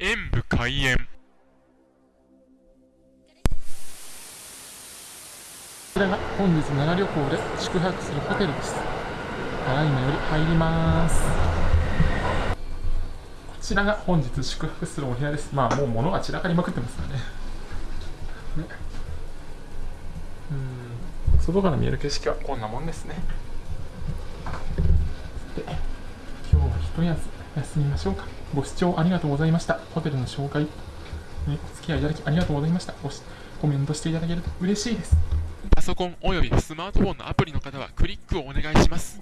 演武開演こちらが本日奈良旅行で宿泊するホテルです。ただいまより入ります。こちらが本日宿泊するお部屋です。まあもう物が散らかりまくってますからね。ねうん外から見える景色はこんなもんですね。で今日は一休み休みましょうか。ご視聴ありがとうございました。ホテルの紹介、ね、お付き合いいただきありがとうございました。ごしコメントしていただけると嬉しいです。パソコンおよびスマートフォンのアプリの方はクリックをお願いします